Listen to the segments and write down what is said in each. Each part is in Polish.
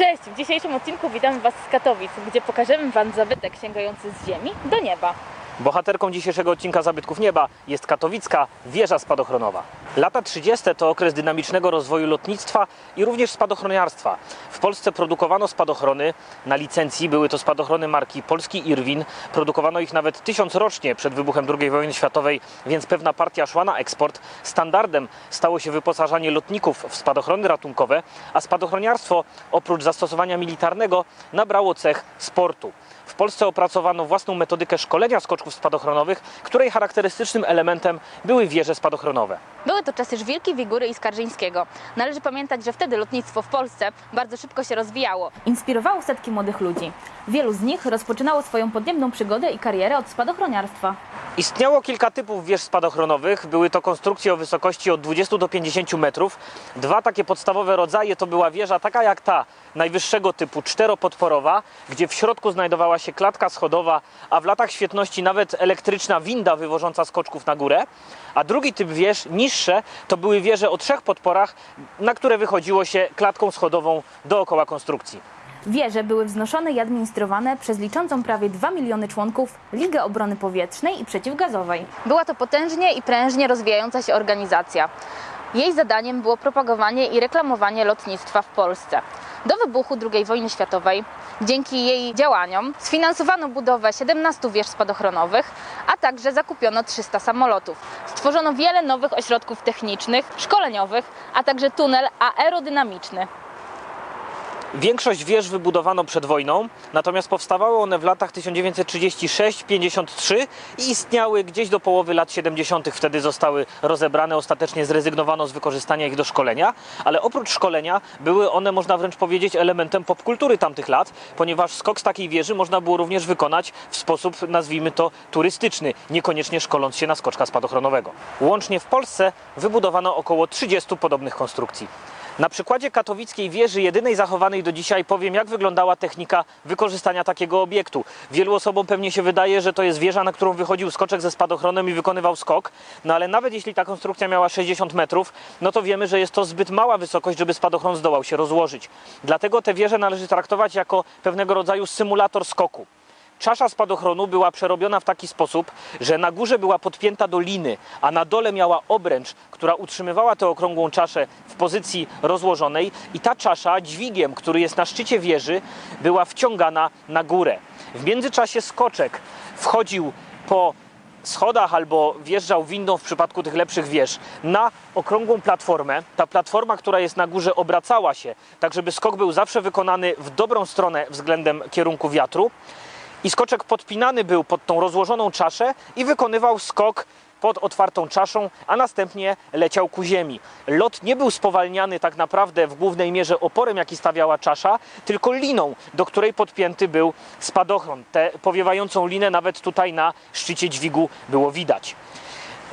Cześć! W dzisiejszym odcinku witamy Was z Katowic, gdzie pokażemy Wam zabytek sięgający z ziemi do nieba. Bohaterką dzisiejszego odcinka Zabytków Nieba jest katowicka wieża spadochronowa. Lata 30. to okres dynamicznego rozwoju lotnictwa i również spadochroniarstwa. W Polsce produkowano spadochrony na licencji, były to spadochrony marki Polski Irwin. Produkowano ich nawet tysiąc rocznie przed wybuchem II wojny światowej, więc pewna partia szła na eksport. Standardem stało się wyposażanie lotników w spadochrony ratunkowe, a spadochroniarstwo oprócz zastosowania militarnego nabrało cech sportu. W Polsce opracowano własną metodykę szkolenia skoczków spadochronowych, której charakterystycznym elementem były wieże spadochronowe. Były to czasy Żwirki, Wigury i Skarżyńskiego. Należy pamiętać, że wtedy lotnictwo w Polsce bardzo szybko się rozwijało. Inspirowało setki młodych ludzi. Wielu z nich rozpoczynało swoją podniebną przygodę i karierę od spadochroniarstwa. Istniało kilka typów wież spadochronowych. Były to konstrukcje o wysokości od 20 do 50 metrów. Dwa takie podstawowe rodzaje to była wieża taka jak ta, najwyższego typu, czteropodporowa, gdzie w środku znajdowała się klatka schodowa, a w latach świetności nawet elektryczna winda wywożąca skoczków na górę. A drugi typ wież, niższe, to były wieże o trzech podporach, na które wychodziło się klatką schodową dookoła konstrukcji. Wieże były wznoszone i administrowane przez liczącą prawie 2 miliony członków Ligę Obrony Powietrznej i Przeciwgazowej. Była to potężnie i prężnie rozwijająca się organizacja. Jej zadaniem było propagowanie i reklamowanie lotnictwa w Polsce. Do wybuchu II wojny światowej, dzięki jej działaniom, sfinansowano budowę 17 wież spadochronowych, a także zakupiono 300 samolotów. Stworzono wiele nowych ośrodków technicznych, szkoleniowych, a także tunel aerodynamiczny. Większość wież wybudowano przed wojną, natomiast powstawały one w latach 1936-53 i istniały gdzieś do połowy lat 70. Wtedy zostały rozebrane, ostatecznie zrezygnowano z wykorzystania ich do szkolenia, ale oprócz szkolenia były one, można wręcz powiedzieć, elementem popkultury tamtych lat, ponieważ skok z takiej wieży można było również wykonać w sposób, nazwijmy to, turystyczny, niekoniecznie szkoląc się na skoczka spadochronowego. Łącznie w Polsce wybudowano około 30 podobnych konstrukcji. Na przykładzie katowickiej wieży, jedynej zachowanej do dzisiaj, powiem, jak wyglądała technika wykorzystania takiego obiektu. Wielu osobom pewnie się wydaje, że to jest wieża, na którą wychodził skoczek ze spadochronem i wykonywał skok, no ale nawet jeśli ta konstrukcja miała 60 metrów, no to wiemy, że jest to zbyt mała wysokość, żeby spadochron zdołał się rozłożyć. Dlatego tę wieżę należy traktować jako pewnego rodzaju symulator skoku. Czasza spadochronu była przerobiona w taki sposób, że na górze była podpięta do liny, a na dole miała obręcz, która utrzymywała tę okrągłą czaszę w pozycji rozłożonej i ta czasza dźwigiem, który jest na szczycie wieży, była wciągana na górę. W międzyczasie skoczek wchodził po schodach albo wjeżdżał windą w przypadku tych lepszych wież na okrągłą platformę. Ta platforma, która jest na górze, obracała się, tak żeby skok był zawsze wykonany w dobrą stronę względem kierunku wiatru. I skoczek podpinany był pod tą rozłożoną czaszę i wykonywał skok pod otwartą czaszą, a następnie leciał ku ziemi. Lot nie był spowalniany tak naprawdę w głównej mierze oporem, jaki stawiała czasza, tylko liną, do której podpięty był spadochron. Tę powiewającą linę nawet tutaj na szczycie dźwigu było widać.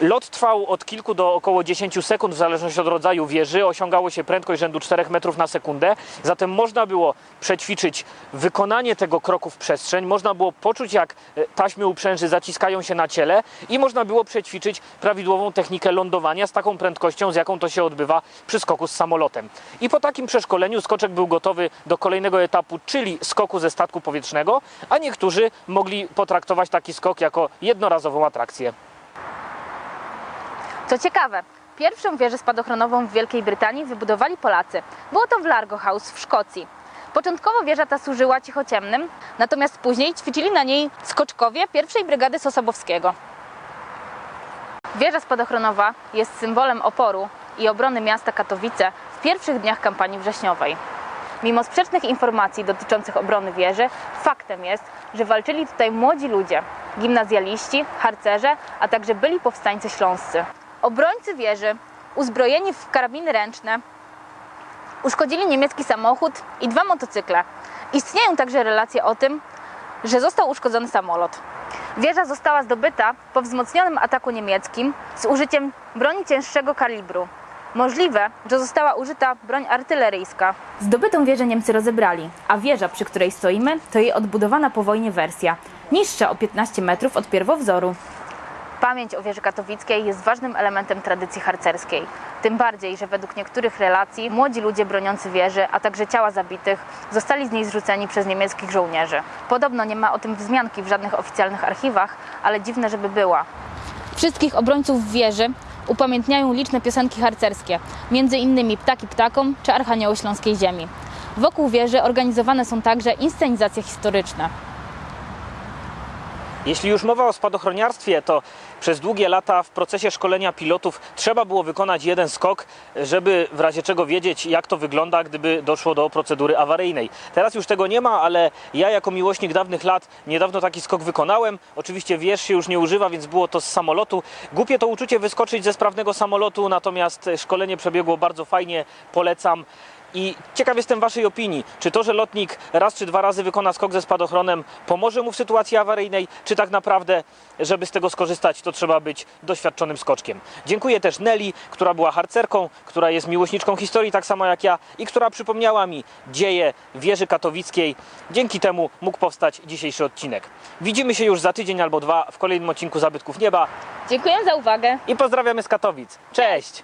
Lot trwał od kilku do około 10 sekund, w zależności od rodzaju wieży. Osiągało się prędkość rzędu 4 metrów na sekundę. Zatem można było przećwiczyć wykonanie tego kroku w przestrzeń, można było poczuć, jak e, taśmy uprzęży zaciskają się na ciele i można było przećwiczyć prawidłową technikę lądowania z taką prędkością, z jaką to się odbywa przy skoku z samolotem. I po takim przeszkoleniu skoczek był gotowy do kolejnego etapu, czyli skoku ze statku powietrznego, a niektórzy mogli potraktować taki skok jako jednorazową atrakcję. Co ciekawe, pierwszą wieżę spadochronową w Wielkiej Brytanii wybudowali Polacy. Było to w Largo House w Szkocji. Początkowo wieża ta służyła cichociemnym, natomiast później ćwiczyli na niej skoczkowie pierwszej brygady Sosobowskiego. Wieża spadochronowa jest symbolem oporu i obrony miasta Katowice w pierwszych dniach kampanii wrześniowej. Mimo sprzecznych informacji dotyczących obrony wieży, faktem jest, że walczyli tutaj młodzi ludzie, gimnazjaliści, harcerze, a także byli powstańcy śląscy. Obrońcy wieży, uzbrojeni w karabiny ręczne, uszkodzili niemiecki samochód i dwa motocykle. Istnieją także relacje o tym, że został uszkodzony samolot. Wieża została zdobyta po wzmocnionym ataku niemieckim z użyciem broni cięższego kalibru. Możliwe, że została użyta broń artyleryjska. Zdobytą wieżę Niemcy rozebrali, a wieża, przy której stoimy, to jej odbudowana po wojnie wersja, niższa o 15 metrów od pierwowzoru. Pamięć o wieży katowickiej jest ważnym elementem tradycji harcerskiej. Tym bardziej, że według niektórych relacji młodzi ludzie broniący wieży, a także ciała zabitych, zostali z niej zrzuceni przez niemieckich żołnierzy. Podobno nie ma o tym wzmianki w żadnych oficjalnych archiwach, ale dziwne, żeby była. Wszystkich obrońców wieży upamiętniają liczne piosenki harcerskie, między innymi Ptaki ptakom czy Archanioły Śląskiej Ziemi. Wokół wieży organizowane są także inscenizacje historyczne. Jeśli już mowa o spadochroniarstwie, to przez długie lata w procesie szkolenia pilotów trzeba było wykonać jeden skok, żeby w razie czego wiedzieć, jak to wygląda, gdyby doszło do procedury awaryjnej. Teraz już tego nie ma, ale ja jako miłośnik dawnych lat niedawno taki skok wykonałem. Oczywiście wież się już nie używa, więc było to z samolotu. Głupie to uczucie wyskoczyć ze sprawnego samolotu, natomiast szkolenie przebiegło bardzo fajnie, polecam. I ciekaw jestem Waszej opinii. Czy to, że lotnik raz czy dwa razy wykona skok ze spadochronem, pomoże mu w sytuacji awaryjnej, czy tak naprawdę, żeby z tego skorzystać, to trzeba być doświadczonym skoczkiem. Dziękuję też Nelly, która była harcerką, która jest miłośniczką historii, tak samo jak ja, i która przypomniała mi dzieje wieży katowickiej. Dzięki temu mógł powstać dzisiejszy odcinek. Widzimy się już za tydzień albo dwa w kolejnym odcinku Zabytków Nieba Dziękuję za uwagę. i pozdrawiamy z Katowic. Cześć!